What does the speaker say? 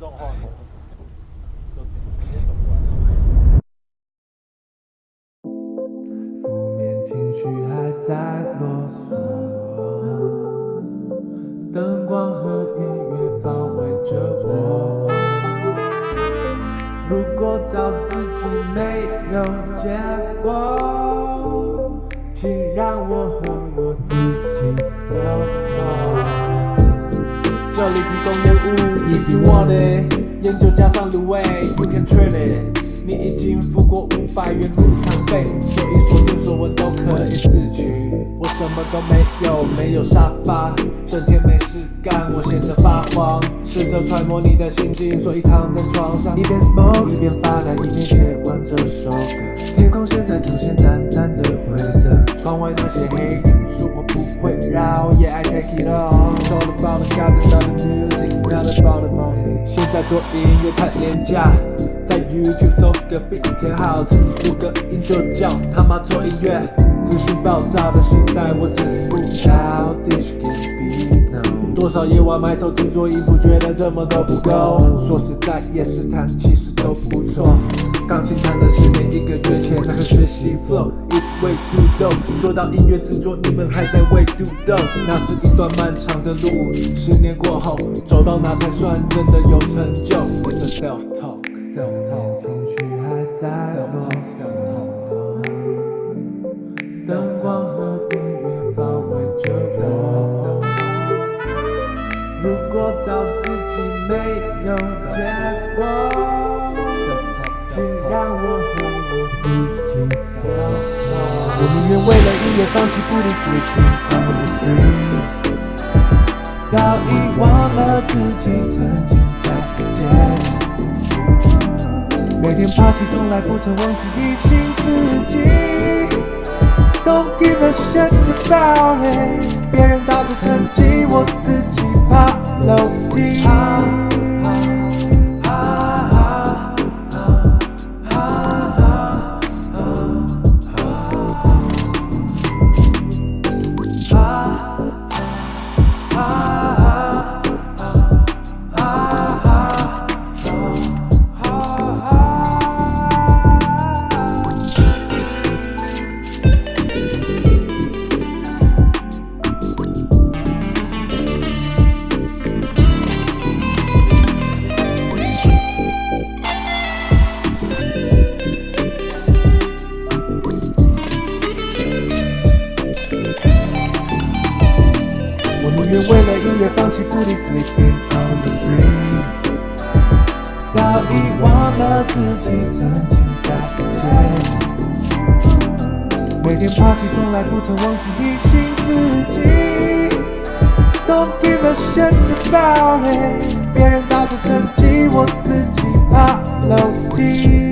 让话筒。情绪还在啰嗦，灯光和音乐包围着我。如果找自己没有结果，请让我和我自己 self talk。这里提供，if you want it，烟酒加上卤味，you can trade it。你已经付过五百元入场费，所以所见所闻都可以自取。我什么都没有，没有沙发，整天没事干，我闲着发慌，试着揣摩你的心境，所以躺在床上，一边 smoke 一边发呆，一边写完这首歌。天空现在呈现淡淡的灰色，窗外那些黑影不会绕，Yeah I take it all。It's all about the God and not the music, not about the money。现在做音乐太廉价，在 YouTube 搜个 beat 填好词，录个音就叫他妈做音乐。资讯爆炸的时代，我只是不 childish can be known。多少夜晚埋首制作衣服，觉得怎么都不够。说实在，夜市弹其实都不错。钢琴弹了十年，一个月前才会学习 flow。Way too dope。说到音乐制作，你们还在为 do dope。那是一段漫长的路，十年过后，走到哪才算真的有成就 self talk。self talk。情绪还在落。self talk。灯光和音乐包围着我。如果找自己没有结果，请让我愿为了音乐放弃不离 sleeping on the street。早已忘了自己曾经在世界。每天爬起从来不曾忘记提醒自己，Don't give a shit about it。别人打着成绩，我自己爬楼梯。也放弃不离 sleeping on the street。早已忘了自己曾经在世界。每天爬起从来不曾忘记提醒自己，Don't give a shit about it。别人打着成绩，我自己爬楼梯。